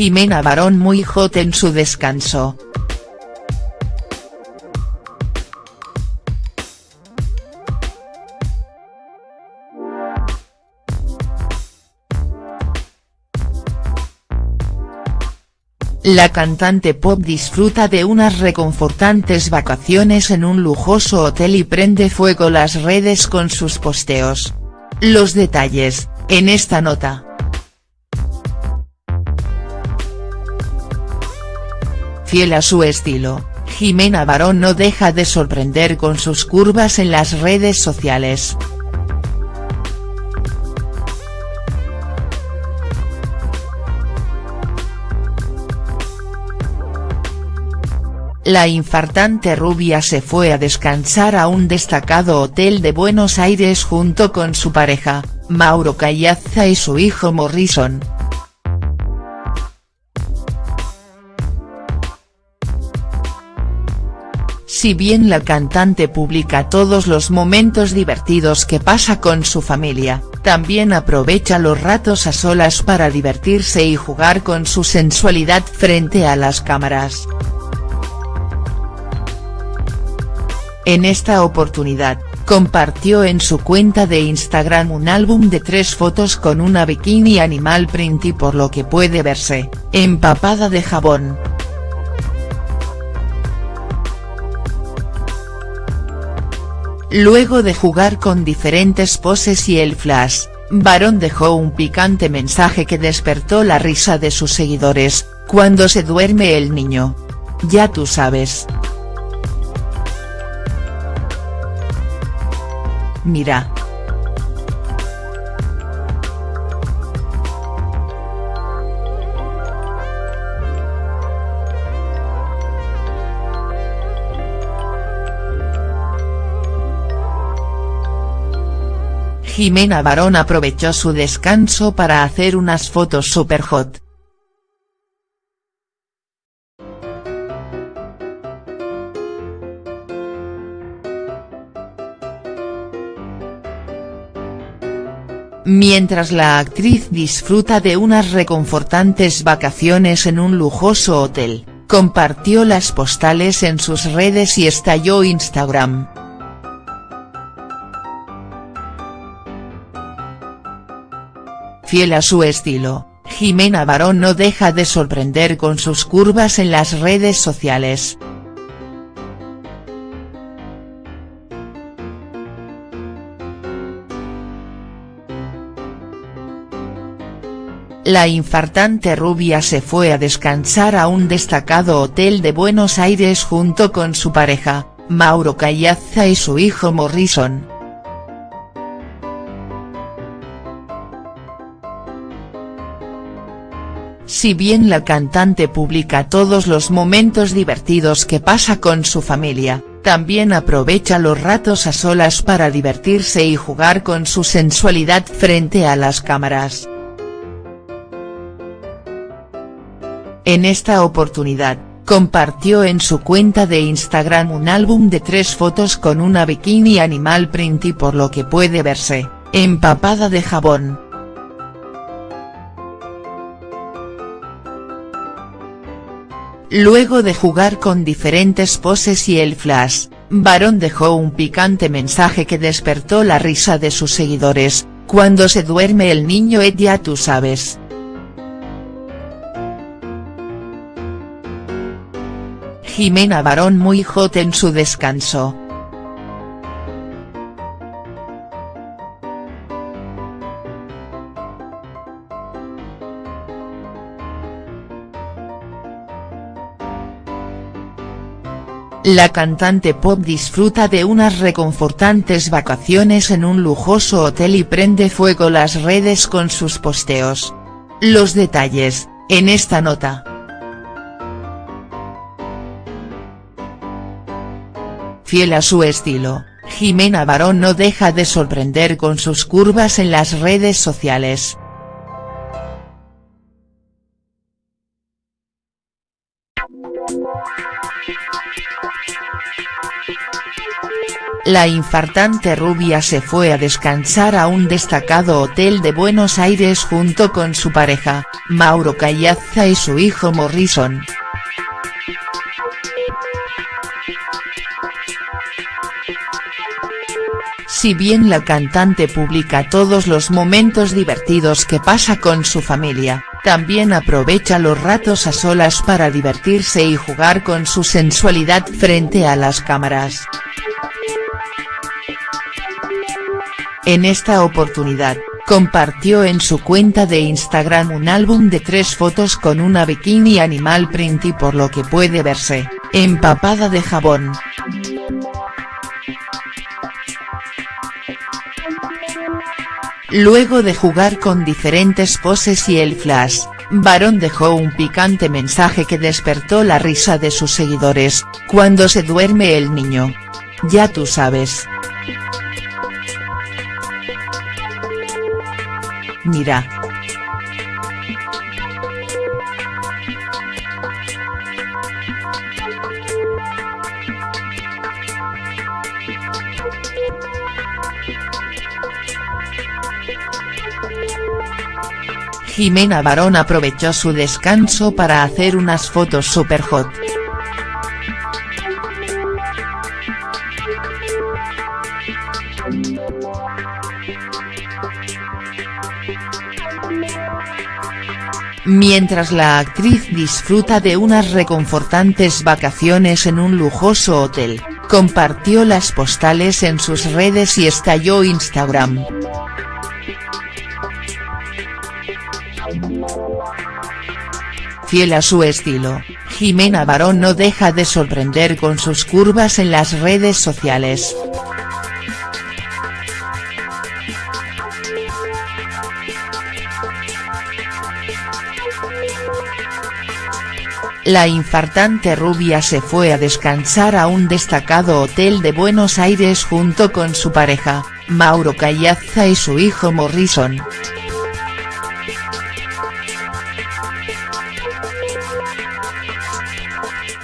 Jimena Barón muy hot en su descanso. La cantante pop disfruta de unas reconfortantes vacaciones en un lujoso hotel y prende fuego las redes con sus posteos. Los detalles, en esta nota. Fiel a su estilo, Jimena Barón no deja de sorprender con sus curvas en las redes sociales. La infartante rubia se fue a descansar a un destacado hotel de Buenos Aires junto con su pareja, Mauro Callaza y su hijo Morrison. Si bien la cantante publica todos los momentos divertidos que pasa con su familia, también aprovecha los ratos a solas para divertirse y jugar con su sensualidad frente a las cámaras. En esta oportunidad, compartió en su cuenta de Instagram un álbum de tres fotos con una bikini animal print y por lo que puede verse, empapada de jabón. Luego de jugar con diferentes poses y el flash, Barón dejó un picante mensaje que despertó la risa de sus seguidores, cuando se duerme el niño. Ya tú sabes. Mira. Jimena Barón aprovechó su descanso para hacer unas fotos super hot. Mientras la actriz disfruta de unas reconfortantes vacaciones en un lujoso hotel, compartió las postales en sus redes y estalló Instagram. Fiel a su estilo, Jimena Barón no deja de sorprender con sus curvas en las redes sociales. La infartante rubia se fue a descansar a un destacado hotel de Buenos Aires junto con su pareja, Mauro Callaza y su hijo Morrison. Si bien la cantante publica todos los momentos divertidos que pasa con su familia, también aprovecha los ratos a solas para divertirse y jugar con su sensualidad frente a las cámaras. En esta oportunidad, compartió en su cuenta de Instagram un álbum de tres fotos con una bikini animal print y por lo que puede verse, empapada de jabón. Luego de jugar con diferentes poses y el flash, Barón dejó un picante mensaje que despertó la risa de sus seguidores, cuando se duerme el niño Ed ya tú sabes. Jimena Barón muy hot en su descanso. La cantante pop disfruta de unas reconfortantes vacaciones en un lujoso hotel y prende fuego las redes con sus posteos. Los detalles, en esta nota. Fiel a su estilo, Jimena Barón no deja de sorprender con sus curvas en las redes sociales. La infartante rubia se fue a descansar a un destacado hotel de Buenos Aires junto con su pareja, Mauro Callaza y su hijo Morrison. Si bien la cantante publica todos los momentos divertidos que pasa con su familia, también aprovecha los ratos a solas para divertirse y jugar con su sensualidad frente a las cámaras. En esta oportunidad, compartió en su cuenta de Instagram un álbum de tres fotos con una bikini animal print y por lo que puede verse, empapada de jabón. Luego de jugar con diferentes poses y el flash, Barón dejó un picante mensaje que despertó la risa de sus seguidores, cuando se duerme el niño. Ya tú sabes. Mira. Jimena Barón aprovechó su descanso para hacer unas fotos super hot. Mientras la actriz disfruta de unas reconfortantes vacaciones en un lujoso hotel, compartió las postales en sus redes y estalló Instagram. Fiel a su estilo, Jimena Barón no deja de sorprender con sus curvas en las redes sociales. La infartante rubia se fue a descansar a un destacado hotel de Buenos Aires junto con su pareja, Mauro Callaza y su hijo Morrison.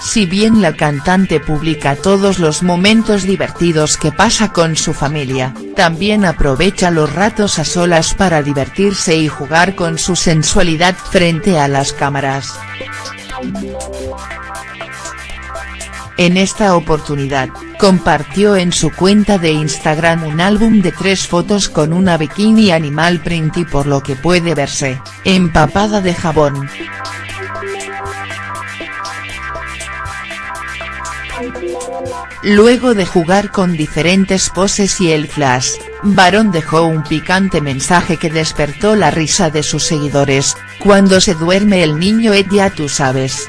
Si bien la cantante publica todos los momentos divertidos que pasa con su familia, también aprovecha los ratos a solas para divertirse y jugar con su sensualidad frente a las cámaras. En esta oportunidad, compartió en su cuenta de Instagram un álbum de tres fotos con una bikini animal print y por lo que puede verse, empapada de jabón. Luego de jugar con diferentes poses y el flash, Barón dejó un picante mensaje que despertó la risa de sus seguidores, cuando se duerme el niño Ed ya tú sabes.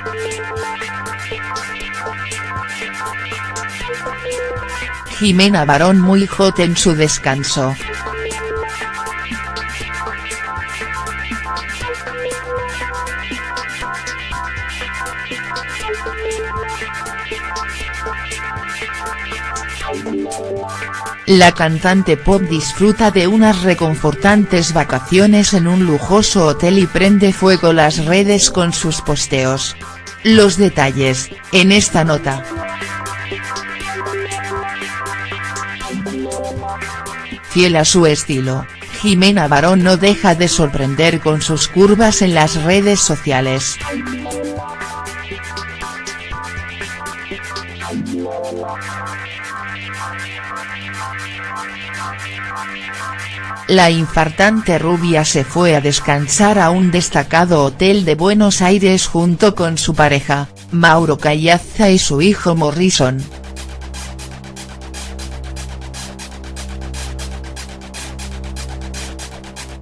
Jimena Barón muy hot en su descanso. La cantante pop disfruta de unas reconfortantes vacaciones en un lujoso hotel y prende fuego las redes con sus posteos. Los detalles, en esta nota. Fiel a su estilo, Jimena Barón no deja de sorprender con sus curvas en las redes sociales. La infartante rubia se fue a descansar a un destacado hotel de Buenos Aires junto con su pareja, Mauro Callaza y su hijo Morrison.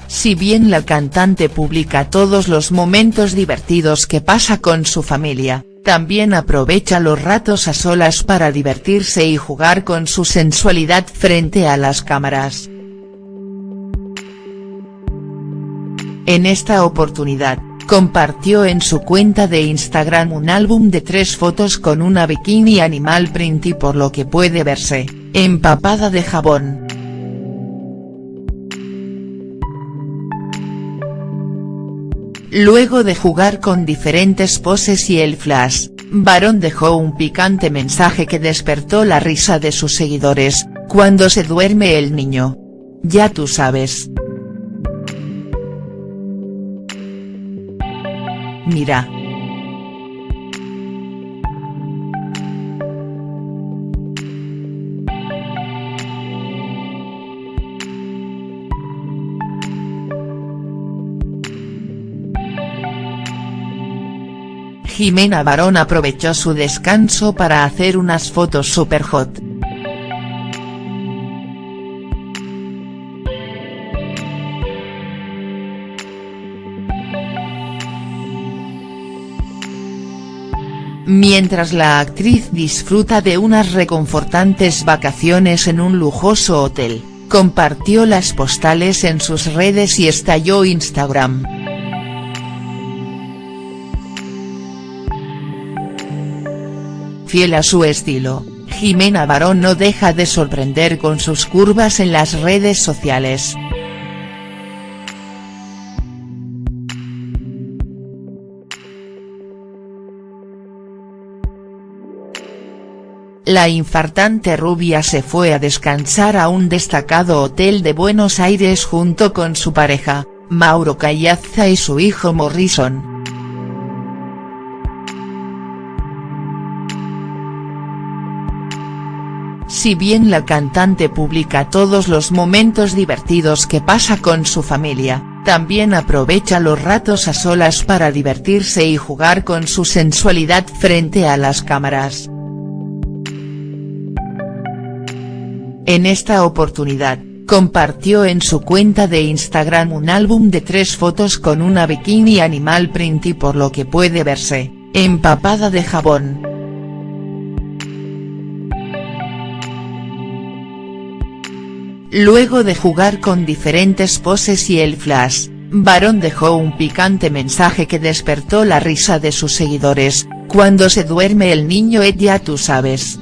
Si bien la cantante publica todos los momentos divertidos que pasa con su familia, también aprovecha los ratos a solas para divertirse y jugar con su sensualidad frente a las cámaras. En esta oportunidad, compartió en su cuenta de Instagram un álbum de tres fotos con una bikini animal print y por lo que puede verse, empapada de jabón. Luego de jugar con diferentes poses y el flash, Barón dejó un picante mensaje que despertó la risa de sus seguidores, Cuando se duerme el niño. Ya tú sabes. Mira. Jimena Barón aprovechó su descanso para hacer unas fotos super hot. Mientras la actriz disfruta de unas reconfortantes vacaciones en un lujoso hotel, compartió las postales en sus redes y estalló Instagram. Fiel a su estilo, Jimena Barón no deja de sorprender con sus curvas en las redes sociales. La infartante rubia se fue a descansar a un destacado hotel de Buenos Aires junto con su pareja, Mauro Callazza y su hijo Morrison. Si bien la cantante publica todos los momentos divertidos que pasa con su familia, también aprovecha los ratos a solas para divertirse y jugar con su sensualidad frente a las cámaras. En esta oportunidad, compartió en su cuenta de Instagram un álbum de tres fotos con una bikini animal print y por lo que puede verse, empapada de jabón. Luego de jugar con diferentes poses y el flash, Barón dejó un picante mensaje que despertó la risa de sus seguidores, cuando se duerme el niño ya tú sabes.